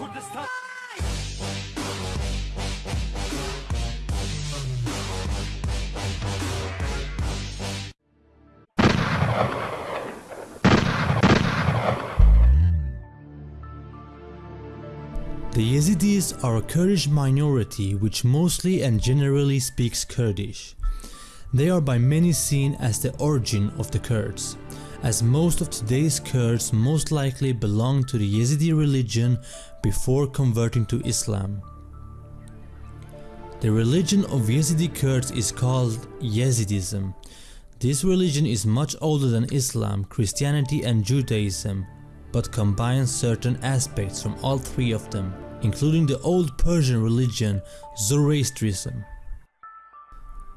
The Yazidis are a Kurdish minority which mostly and generally speaks Kurdish. They are by many seen as the origin of the Kurds, as most of today's Kurds most likely belong to the Yazidi religion before converting to Islam. The religion of Yazidi Kurds is called Yazidism. This religion is much older than Islam, Christianity and Judaism, but combines certain aspects from all three of them, including the old Persian religion Zoroastrianism.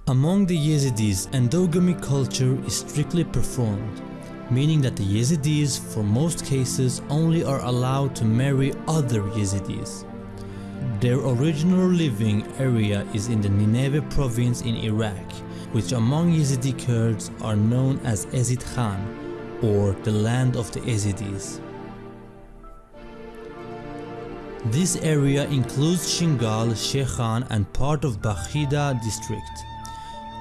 Among the Yazidis, endogamy culture is strictly performed, meaning that the Yazidis for most cases only are allowed to marry other Yazidis. Their original living area is in the Nineveh province in Iraq, which among Yazidi Kurds are known as Ezid Khan or the land of the Yazidis. This area includes Shingal, Shekhan and part of Bakhida district.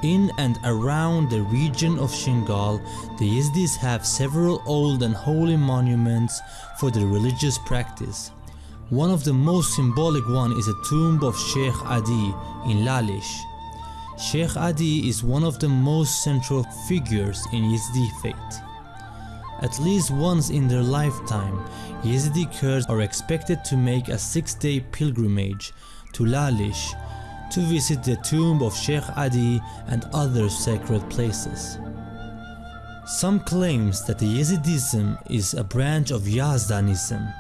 In and around the region of Shingal, the Yazidis have several old and holy monuments for their religious practice. One of the most symbolic one is a tomb of Sheikh Adi in Lalish. Sheikh Adi is one of the most central figures in Yazidi faith. At least once in their lifetime, Yazidi Kurds are expected to make a six-day pilgrimage to Lalish to visit the tomb of Sheikh Adi and other sacred places. Some claims that the Yazidism is a branch of Yazdanism,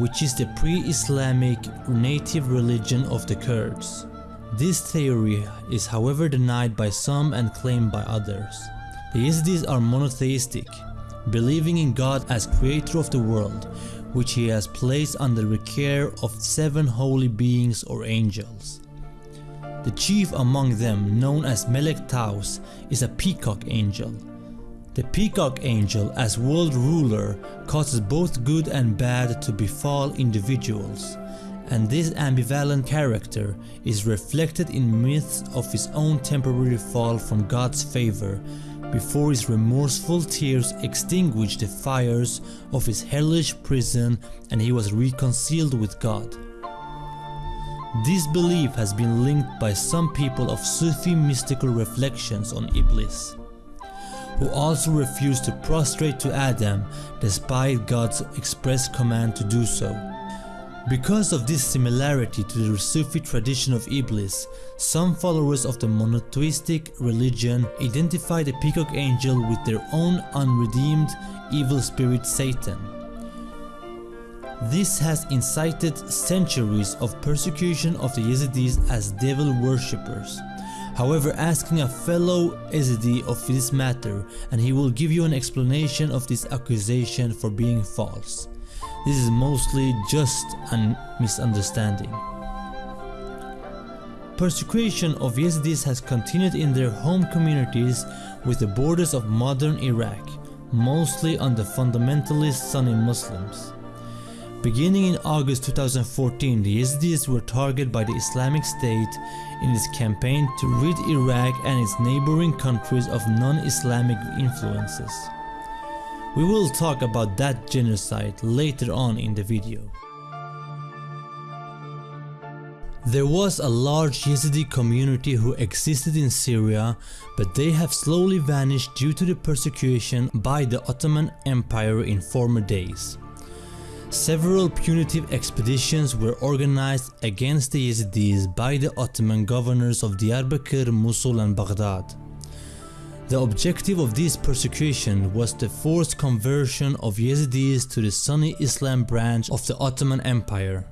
which is the pre-Islamic native religion of the Kurds. This theory is however denied by some and claimed by others. The Yazidis are monotheistic, believing in God as creator of the world, which he has placed under the care of seven holy beings or angels. The chief among them, known as Melek Taus, is a peacock angel. The peacock angel as world ruler causes both good and bad to befall individuals, and this ambivalent character is reflected in myths of his own temporary fall from God's favor before his remorseful tears extinguished the fires of his hellish prison and he was reconciled with God. This belief has been linked by some people of Sufi mystical reflections on Iblis, who also refused to prostrate to Adam despite God's express command to do so. Because of this similarity to the Sufi tradition of Iblis, some followers of the monotheistic religion identify the peacock angel with their own unredeemed evil spirit Satan. This has incited centuries of persecution of the Yazidis as devil worshippers. However, asking a fellow Yazidi of this matter and he will give you an explanation of this accusation for being false. This is mostly just a misunderstanding. Persecution of Yazidis has continued in their home communities with the borders of modern Iraq, mostly on the fundamentalist Sunni Muslims. Beginning in August 2014, the Yazidis were targeted by the Islamic State in its campaign to rid Iraq and its neighboring countries of non-Islamic influences. We will talk about that genocide later on in the video. There was a large Yazidi community who existed in Syria but they have slowly vanished due to the persecution by the Ottoman Empire in former days. Several punitive expeditions were organized against the Yazidis by the Ottoman governors of Diyarbakir, Mosul and Baghdad. The objective of this persecution was the forced conversion of Yazidis to the Sunni Islam branch of the Ottoman Empire.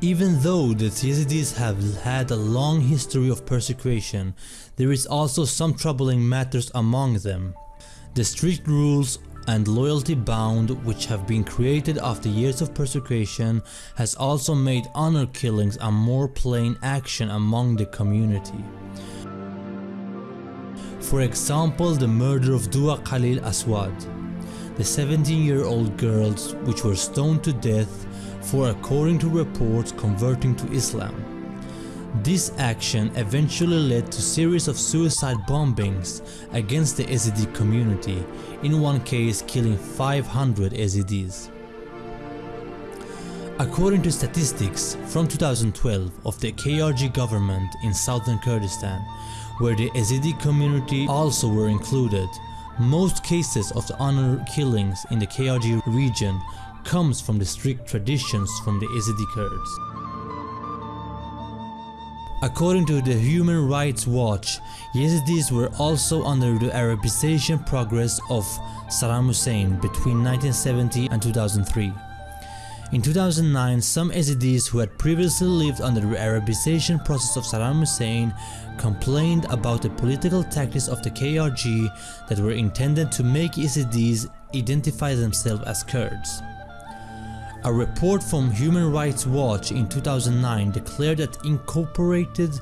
Even though the Yazidis have had a long history of persecution, there is also some troubling matters among them. The strict rules and loyalty bound which have been created after years of persecution has also made honor killings a more plain action among the community. For example, the murder of Dua Khalil Aswad, the 17 year old girls which were stoned to death for according to reports converting to Islam. This action eventually led to series of suicide bombings against the Yazidi community, in one case killing 500 Yazidis. According to statistics from 2012 of the KRG government in southern Kurdistan, where the Yazidi community also were included, most cases of the honor killings in the KRG region comes from the strict traditions from the Yazidi Kurds. According to the Human Rights Watch, Yazidis were also under the Arabization progress of Saddam Hussein between 1970 and 2003. In 2009, some Yazidis who had previously lived under the Arabization process of Saddam Hussein complained about the political tactics of the KRG that were intended to make Yazidis identify themselves as Kurds. A report from Human Rights Watch in 2009 declared that incorporated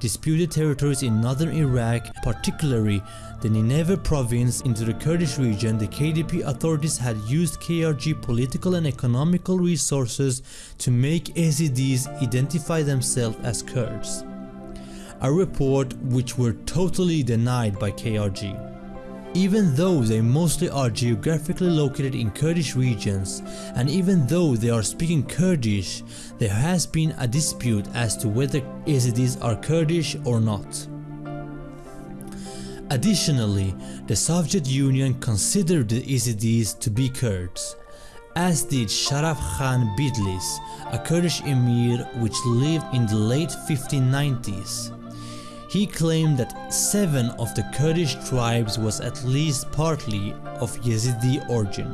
disputed territories in northern Iraq, particularly the Nineveh province into the Kurdish region, the KDP authorities had used KRG political and economical resources to make Yazidis identify themselves as Kurds. A report which were totally denied by KRG. Even though they mostly are geographically located in Kurdish regions, and even though they are speaking Kurdish, there has been a dispute as to whether Yazidis are Kurdish or not. Additionally, the Soviet Union considered the Yazidis to be Kurds, as did Sharaf Khan Bidlis, a Kurdish emir which lived in the late 1590s. He claimed that seven of the Kurdish tribes was at least partly of Yazidi origin.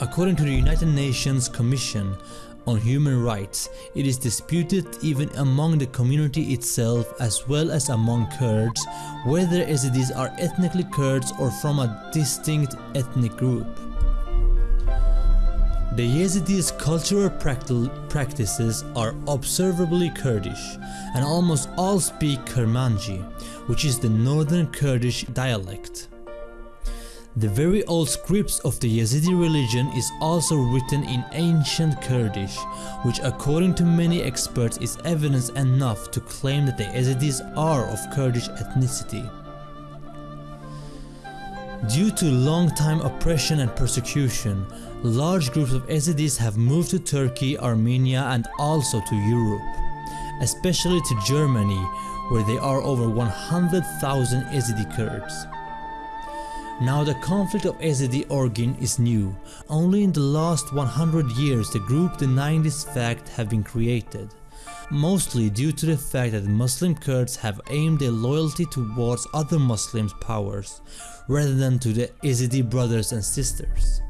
According to the United Nations Commission on Human Rights, it is disputed even among the community itself as well as among Kurds whether Yazidis are ethnically Kurds or from a distinct ethnic group. The Yazidis' cultural practices are observably Kurdish, and almost all speak Kurmanji, which is the northern Kurdish dialect. The very old scripts of the Yazidi religion is also written in ancient Kurdish, which according to many experts is evidence enough to claim that the Yazidis are of Kurdish ethnicity. Due to long-time oppression and persecution, large groups of Yazidis have moved to Turkey, Armenia and also to Europe, especially to Germany where there are over 100,000 Yazidi Kurds. Now the conflict of Yazidi origin is new, only in the last 100 years the group denying this fact have been created mostly due to the fact that Muslim Kurds have aimed their loyalty towards other Muslim powers rather than to the Yazidi brothers and sisters.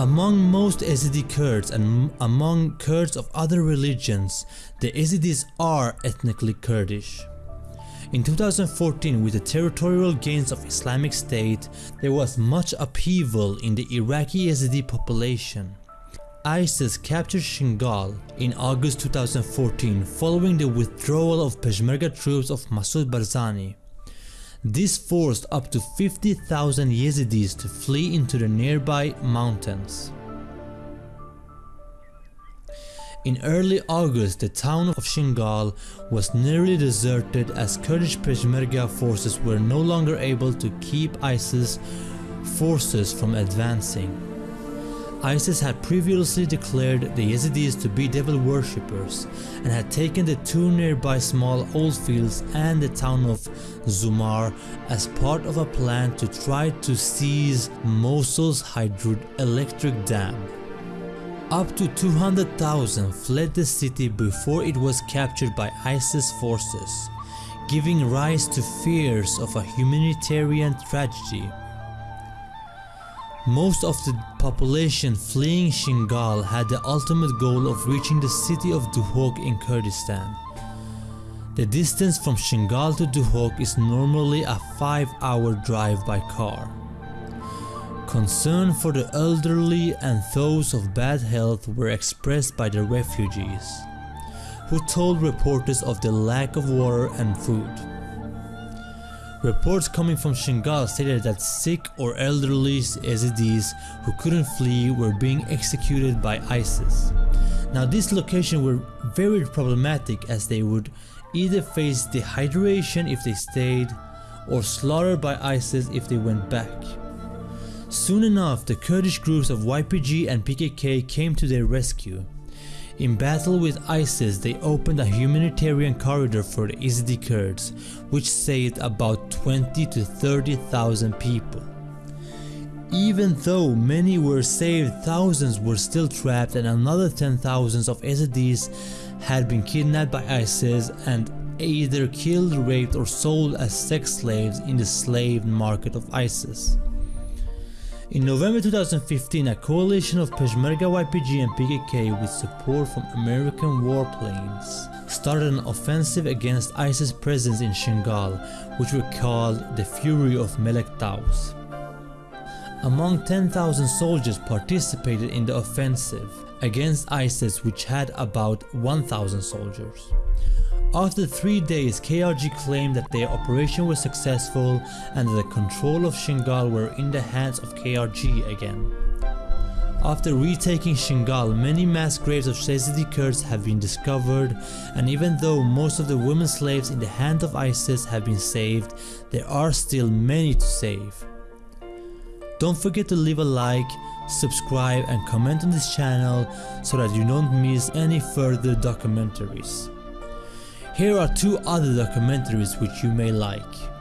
Among most Yazidi Kurds and among Kurds of other religions, the Yazidis are ethnically Kurdish. In 2014 with the territorial gains of Islamic State, there was much upheaval in the Iraqi Yazidi population. ISIS captured Shingal in August 2014 following the withdrawal of Peshmerga troops of Masoud Barzani. This forced up to 50,000 Yazidis to flee into the nearby mountains. In early August, the town of Shingal was nearly deserted as Kurdish Peshmerga forces were no longer able to keep ISIS forces from advancing. ISIS had previously declared the Yazidis to be devil worshippers and had taken the two nearby small oil fields and the town of Zumar as part of a plan to try to seize Mosul's hydroelectric dam. Up to 200,000 fled the city before it was captured by ISIS forces, giving rise to fears of a humanitarian tragedy most of the population fleeing Shingal had the ultimate goal of reaching the city of Duhok in Kurdistan. The distance from Shingal to Duhok is normally a 5 hour drive by car. Concern for the elderly and those of bad health were expressed by the refugees, who told reporters of the lack of water and food. Reports coming from Shingal stated that sick or elderly Yazidis who couldn't flee were being executed by ISIS. Now this location were very problematic as they would either face dehydration if they stayed or slaughtered by ISIS if they went back. Soon enough, the Kurdish groups of YPG and PKK came to their rescue. In battle with ISIS, they opened a humanitarian corridor for the Yazidi Kurds, which saved about 20 to 30,000 people. Even though many were saved, thousands were still trapped and another 10,000s of Yazidis had been kidnapped by ISIS and either killed, raped or sold as sex slaves in the slave market of ISIS. In November 2015, a coalition of Peshmerga YPG and PKK with support from American warplanes started an offensive against ISIS presence in Shingal, which were called the Fury of Melek Taus. Among 10,000 soldiers participated in the offensive against ISIS which had about 1,000 soldiers. After three days, KRG claimed that their operation was successful and that the control of Shingal were in the hands of KRG again. After retaking Shingal, many mass graves of Yazidi Kurds have been discovered and even though most of the women slaves in the hand of ISIS have been saved, there are still many to save. Don't forget to leave a like, subscribe and comment on this channel so that you don't miss any further documentaries. Here are two other documentaries which you may like.